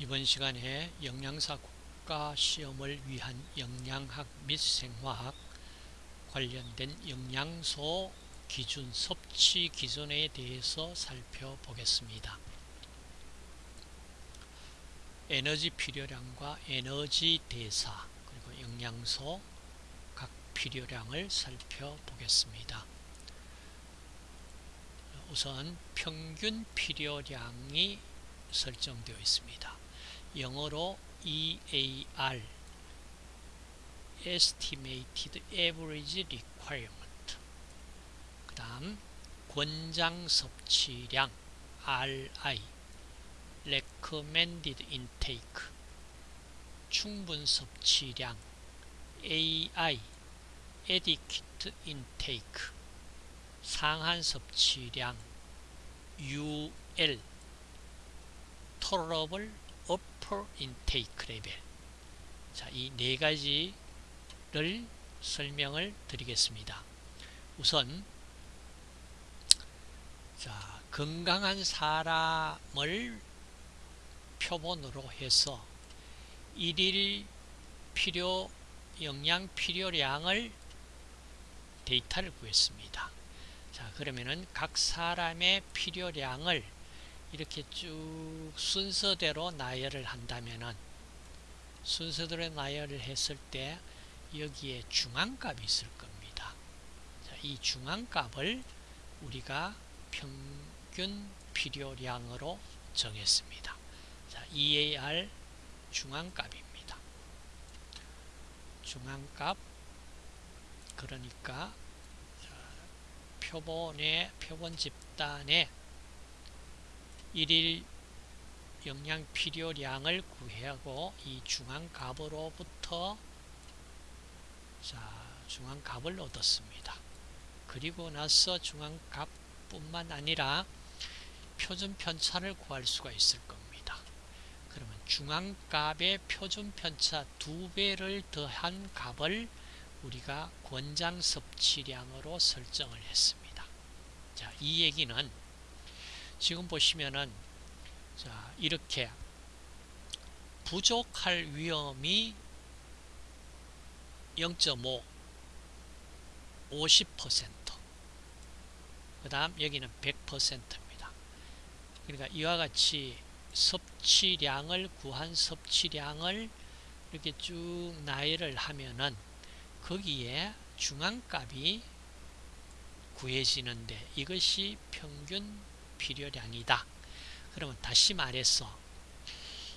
이번 시간에 영양사 국가 시험을 위한 영양학 및 생화학 관련된 영양소 기준 섭취 기준에 대해서 살펴보겠습니다. 에너지 필요량과 에너지 대사 그리고 영양소 각 필요량을 살펴보겠습니다. 우선 평균 필요량이 설정되어 있습니다. 영어로 EAR Estimated Average Requirement 그 다음 권장 섭취량 RI Recommended Intake 충분 섭취량 AI Adequate Intake 상한 섭취량 UL Tolerable Upper Intake Level 자, 이 네 가지를 설명을 드리겠습니다. 우선 자, 건강한 사람을 표본으로 해서 일일 필요 영양 필요량을 데이터를 구했습니다. 자, 그러면은 각 사람의 필요량을 이렇게 쭉 순서대로 나열을 한다면은 순서대로 나열을 했을 때 여기에 중앙값이 있을 겁니다. 자, 이 중앙값을 우리가 평균 필요량으로 정했습니다. 자, EAR 중앙값입니다. 중앙값 그러니까 표본의 표본 집단의 일일 영양 필요량을 구하고 이 중앙값으로부터 자 중앙값을 얻었습니다. 그리고 나서 중앙값뿐만 아니라 표준 편차를 구할 수가 있을 겁니다. 그러면 중앙값의 표준 편차 두 배를 더한 값을 우리가 권장 섭취량으로 설정을 했습니다. 자, 이 얘기는 지금 보시면은 자, 이렇게 부족할 위험이 0.5 50%그 다음 여기는 100%입니다. 그러니까 이와 같이 섭취량을 구한 섭취량을 이렇게 쭉 나열을 하면은 거기에 중앙값이 구해지는데 이것이 평균 필요량이다. 그러면 다시 말해서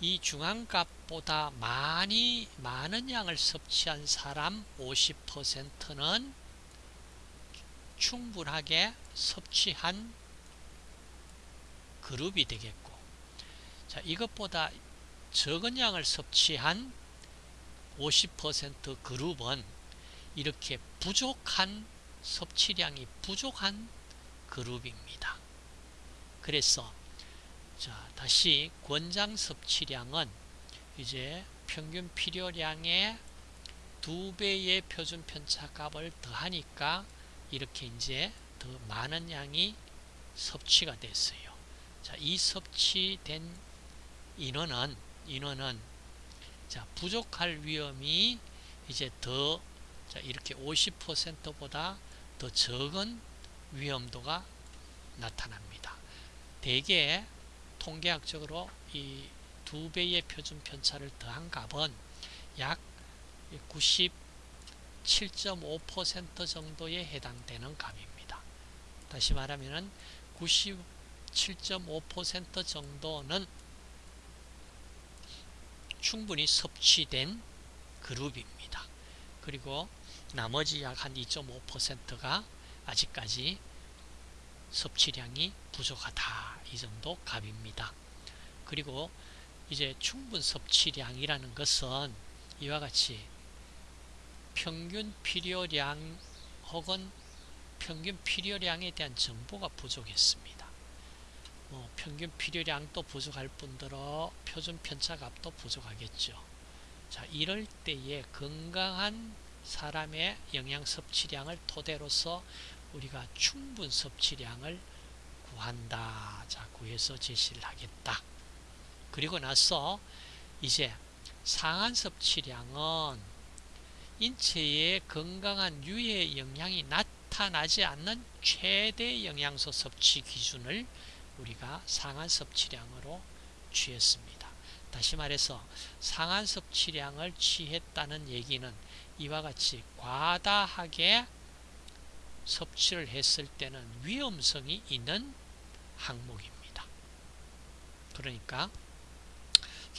이 중앙값보다 많이 많은 양을 섭취한 사람 50%는 충분하게 섭취한 그룹이 되겠고 자 이것보다 적은 양을 섭취한 50% 그룹은 이렇게 부족한 섭취량이 부족한 그룹입니다. 그래서 자 다시 권장 섭취량은 이제 평균 필요량의 두 배의 표준 편차 값을 더하니까 이렇게 이제 더 많은 양이 섭취가 됐어요. 자, 이 섭취된 인원은 인원은 자, 부족할 위험이 이제 더 자, 이렇게 50%보다 더 적은 위험도가 나타납니다. 대개 통계학적으로 이 두 배의 표준 편차를 더한 값은 약 97.5% 정도에 해당되는 값입니다. 다시 말하면 97.5% 정도는 충분히 섭취된 그룹입니다. 그리고 나머지 약 한 2.5%가 아직까지 섭취량이 부족하다 이 정도 값입니다. 그리고 이제 충분 섭취량이라는 것은 이와 같이 평균 필요량 혹은 평균 필요량에 대한 정보가 부족했습니다. 뭐 평균 필요량도 부족할 뿐더러 표준 편차값도 부족하겠죠. 자, 이럴 때에 건강한 사람의 영양 섭취량을 토대로서 우리가 충분 섭취량을 구한다. 자, 구해서 제시를 하겠다. 그리고 나서 이제 상한 섭취량은 인체에 건강한 유해 영향이 나타나지 않는 최대 영양소 섭취 기준을 우리가 상한 섭취량으로 취했습니다. 다시 말해서 상한 섭취량을 취했다는 얘기는 이와 같이 과다하게 섭취를 했을 때는 위험성이 있는 항목입니다. 그러니까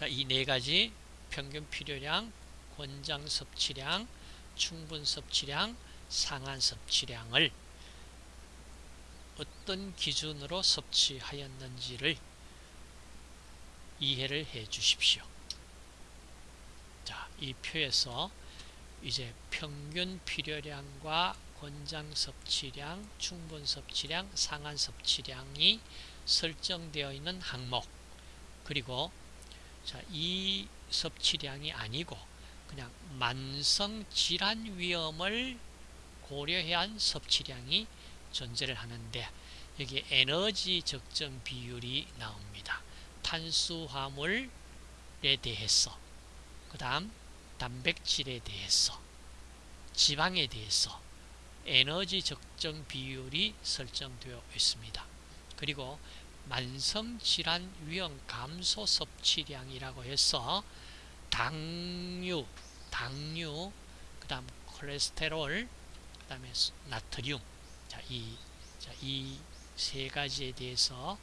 이네 가지 평균 필요량, 권장 섭취량, 충분 섭취량, 상한 섭취량을 어떤 기준으로 섭취하였는지를 이해를 해 주십시오. 자, 이 표에서 이제 평균 필요량과 권장 섭취량, 충분 섭취량, 상한 섭취량이 설정되어 있는 항목 그리고 자, 이 섭취량이 아니고 그냥 만성 질환 위험을 고려한 섭취량이 존재를 하는데 여기 에너지 적정 비율이 나옵니다. 탄수화물에 대해서 그 다음 단백질에 대해서 지방에 대해서 에너지 적정 비율이 설정되어 있습니다. 그리고 만성질환 위험 감소 섭취량이라고 해서 당류, 당류, 그 다음 콜레스테롤, 그 다음에 나트륨 자, 이, 자, 이 세 가지에 대해서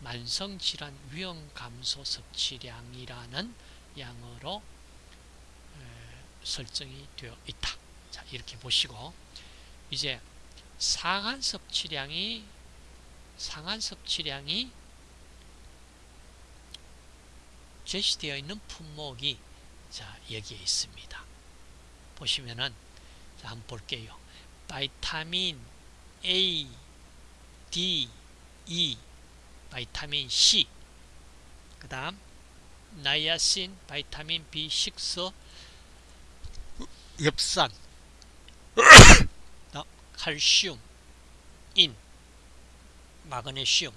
만성질환 위험 감소 섭취량이라는 양으로 에, 설정이 되어 있다. 자, 이렇게 보시고 이제 상한 섭취량이 상한 섭취량이 제시되어 있는 품목이 자 여기에 있습니다. 보시면은 자, 한번 볼게요. vitamin A, D, E, vitamin C, 그 다음 나이아신, vitamin B6, 엽산, 칼슘, 인, 마그네슘,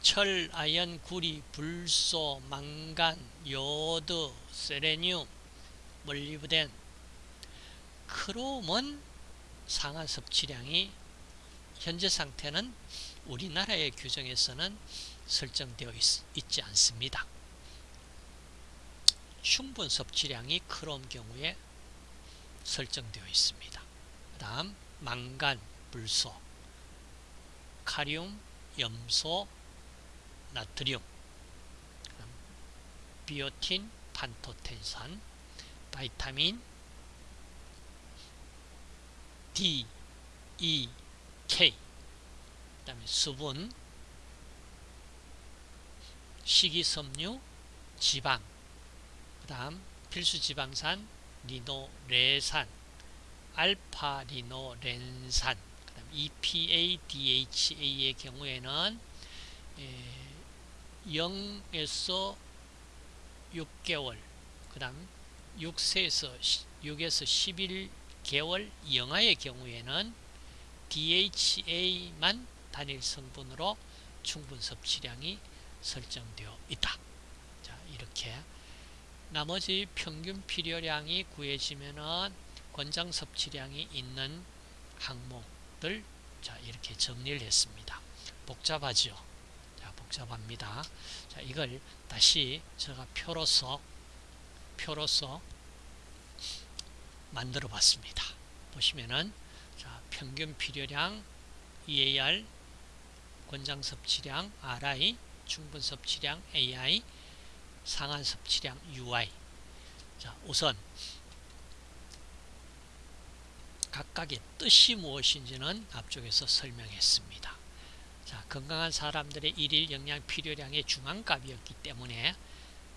철, 아연, 구리, 불소, 망간, 요드, 세레늄, 몰리브덴, 크롬은 상한 섭취량이 현재 상태는 우리나라의 규정에서는 설정되어 있, 지 않습니다. 충분 섭취량이 크롬 경우에 설정되어 있습니다. 그 다음 망간, 불소, 카륨, 염소, 나트륨, 비오틴, 판토텐산, 바이타민 D, E, K 그 다음에 수분, 식이섬유, 지방 그 다음 필수지방산, 리노레산 알파리노렌산 그다음 EPA, DHA의 경우에는 0에서 6개월 그 다음 6세에서 6에서 11개월 영아의 경우에는 DHA만 단일 성분으로 충분 섭취량이 설정되어 있다. 자, 이렇게 나머지 평균 필요량이 구해지면은 권장 섭취량이 있는 항목들 자 이렇게 정리를 했습니다. 복잡하죠? 자 복잡합니다. 자 이걸 다시 제가 표로서 표로서 만들어 봤습니다. 보시면은 자 평균 필요량 EAR 권장 섭취량 RI 충분 섭취량 AI 상한 섭취량 UI 자 우선 각각의 뜻이 무엇인지는 앞쪽에서 설명했습니다. 자, 건강한 사람들의 일일 영양 필요량의 중앙값이었기 때문에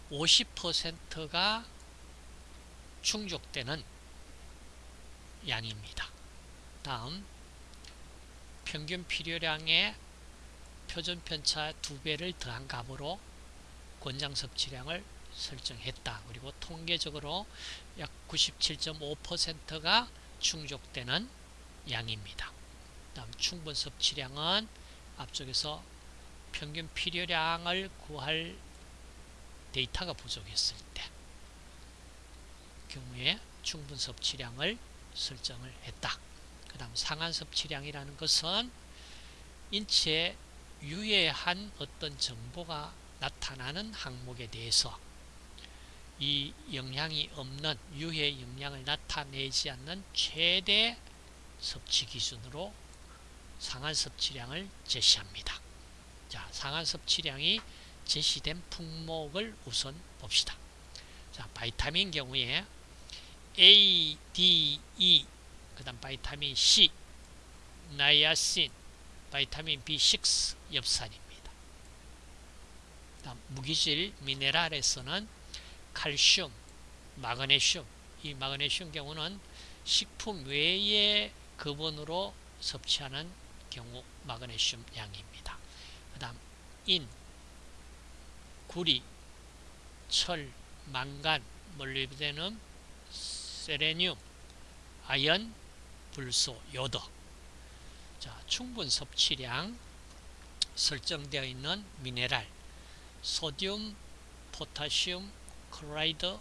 50%가 충족되는 양입니다. 다음 평균 필요량의 표준 편차 2배를 더한 값으로 권장 섭취량을 설정했다. 그리고 통계적으로 약 97.5%가 충족되는 양입니다. 다음 충분 섭취량은 앞쪽에서 평균 필요량을 구할 데이터가 부족했을 때 경우에 충분 섭취량을 설정을 했다. 그 다음 상한 섭취량이라는 것은 인체에 유해한 어떤 정보가 나타나는 항목에 대해서 이 영향이 없는 유해 영향을 나타내지 않는 최대 섭취 기준으로 상한 섭취량을 제시합니다. 자, 상한 섭취량이 제시된 품목을 우선 봅시다. 자, 바이타민 경우에 A, D, E, 그 다음 vitamin C, 나이아신, vitamin B6, 엽산입니다. 다음 무기질 미네랄에서는 칼슘, 마그네슘, 이 마그네슘 경우는 식품 외의 급원으로 섭취하는 경우 마그네슘 양입니다. 그 다음 인, 구리, 철, 망간, molybdenum, 셀레늄, 아연, 불소, 요오드 자, 충분 섭취량 설정되어 있는 미네랄 소듐, 포타슘, chloride,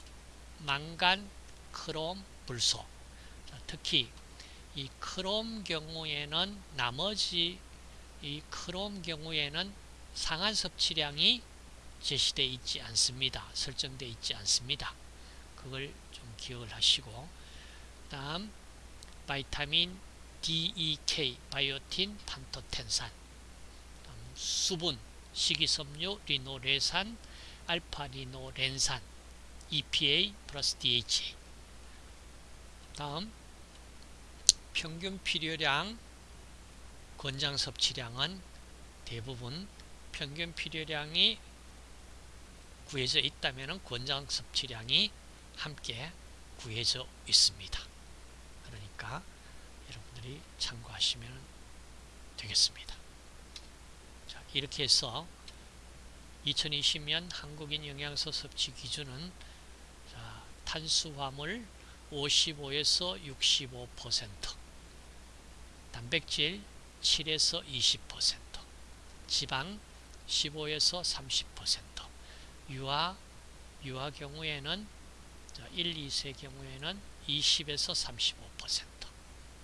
망간, 크롬, 불소 자, 특히 이 크롬 경우에는 나머지 이 크롬 경우에는 상한 섭취량이 제시되어 있지 않습니다. 설정되어 있지 않습니다. 그걸 좀 기억을 하시고 다음 바이타민 DEK, 바이오틴, 판토텐산 수분, 식이섬유, 리노레산, 알파리노렌산, EPA 플러스 DHA 다음 평균 필요량 권장 섭취량은 대부분 평균 필요량이 구해져 있다면 권장 섭취량이 함께 구해져 있습니다. 그러니까 여러분들이 참고하시면 되겠습니다. 자, 이렇게 해서 2020년 한국인 영양소 섭취 기준은 자, 탄수화물 55에서 65%, 단백질 7에서 20%, 지방 15에서 30%, 유아 유아 경우에는 1, 2세 경우에는 20에서 35%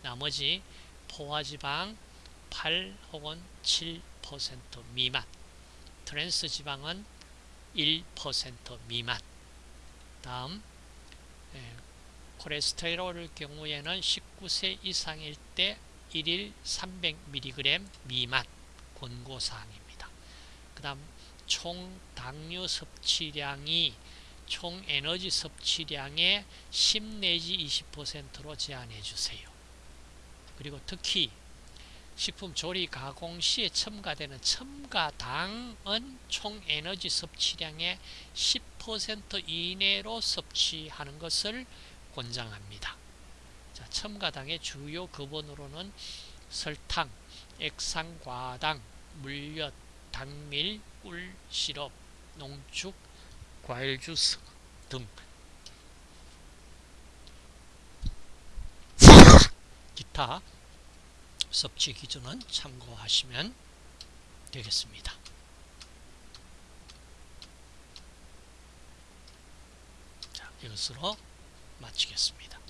나머지 포화지방 8 혹은 7% 미만 트랜스 지방은 1% 미만 다음 예, 콜레스테롤 경우에는 19세 이상일 때 1일 300mg 미만 권고사항입니다. 그 다음 총 당류 섭취량이 총 에너지 섭취량의 10 내지 20%로 제한해 주세요. 그리고 특히 식품 조리 가공 시에 첨가되는 첨가당은 총 에너지 섭취량의 10% 이내로 섭취하는 것을 권장합니다. 자, 첨가당의 주요 근원으로는 설탕, 액상과당, 물엿, 당밀, 꿀, 시럽, 농축, 과일 주스 등 기타 섭취 기준은 참고하시면 되겠습니다. 자, 이것으로 마치겠습니다.